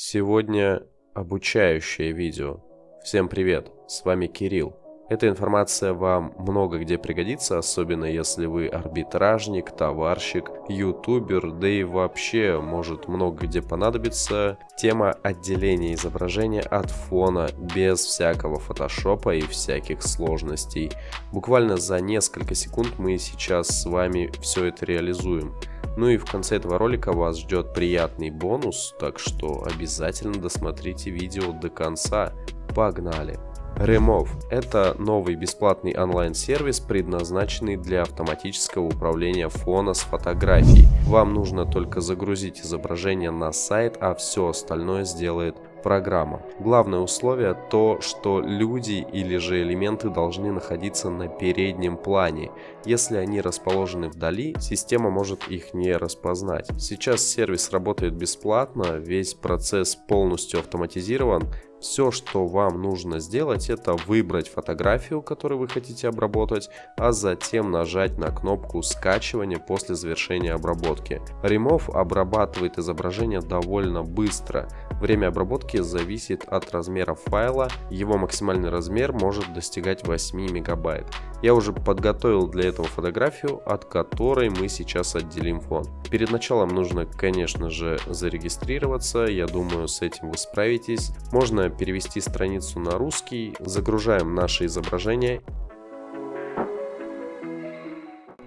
Сегодня обучающее видео. Всем привет, с вами Кирилл. Эта информация вам много где пригодится, особенно если вы арбитражник, товарщик, ютубер, да и вообще может много где понадобиться. Тема отделения изображения от фона без всякого фотошопа и всяких сложностей. Буквально за несколько секунд мы сейчас с вами все это реализуем. Ну и в конце этого ролика вас ждет приятный бонус, так что обязательно досмотрите видео до конца. Погнали! Remove – это новый бесплатный онлайн-сервис, предназначенный для автоматического управления фона с фотографией. Вам нужно только загрузить изображение на сайт, а все остальное сделает программа. Главное условие то, что люди или же элементы должны находиться на переднем плане. Если они расположены вдали, система может их не распознать. Сейчас сервис работает бесплатно, весь процесс полностью автоматизирован все, что вам нужно сделать, это выбрать фотографию, которую вы хотите обработать, а затем нажать на кнопку скачивания после завершения обработки. Remove обрабатывает изображение довольно быстро. Время обработки зависит от размера файла, его максимальный размер может достигать 8 мегабайт. Я уже подготовил для этого фотографию, от которой мы сейчас отделим фон. Перед началом нужно, конечно же, зарегистрироваться, я думаю, с этим вы справитесь. Можно перевести страницу на русский, загружаем наше изображение.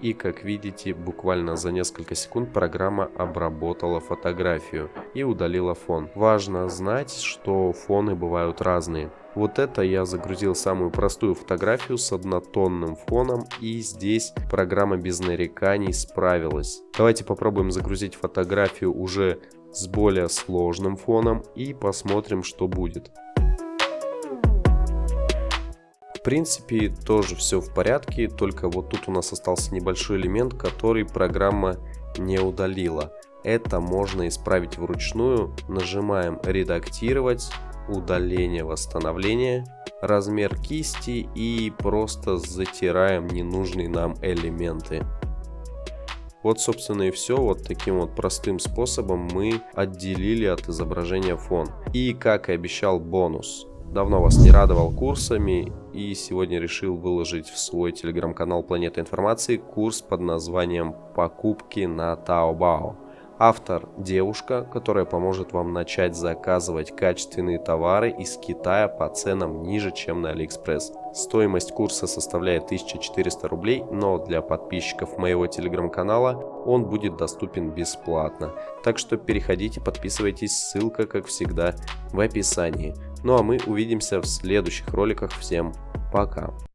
И как видите, буквально за несколько секунд программа обработала фотографию и удалила фон. Важно знать, что фоны бывают разные. Вот это я загрузил самую простую фотографию с однотонным фоном и здесь программа без нареканий справилась. Давайте попробуем загрузить фотографию уже с более сложным фоном и посмотрим, что будет. В принципе, тоже все в порядке, только вот тут у нас остался небольшой элемент, который программа не удалила. Это можно исправить вручную. Нажимаем «Редактировать», «Удаление», «Восстановление», размер кисти и просто затираем ненужные нам элементы. Вот, собственно, и все. Вот таким вот простым способом мы отделили от изображения фон. И, как и обещал, бонус. Давно вас не радовал курсами и сегодня решил выложить в свой телеграм-канал Планета Информации курс под названием «Покупки на Taobao». Автор – девушка, которая поможет вам начать заказывать качественные товары из Китая по ценам ниже, чем на Алиэкспресс. Стоимость курса составляет 1400 рублей, но для подписчиков моего телеграм-канала он будет доступен бесплатно. Так что переходите, подписывайтесь, ссылка, как всегда, в описании. Ну а мы увидимся в следующих роликах. Всем пока!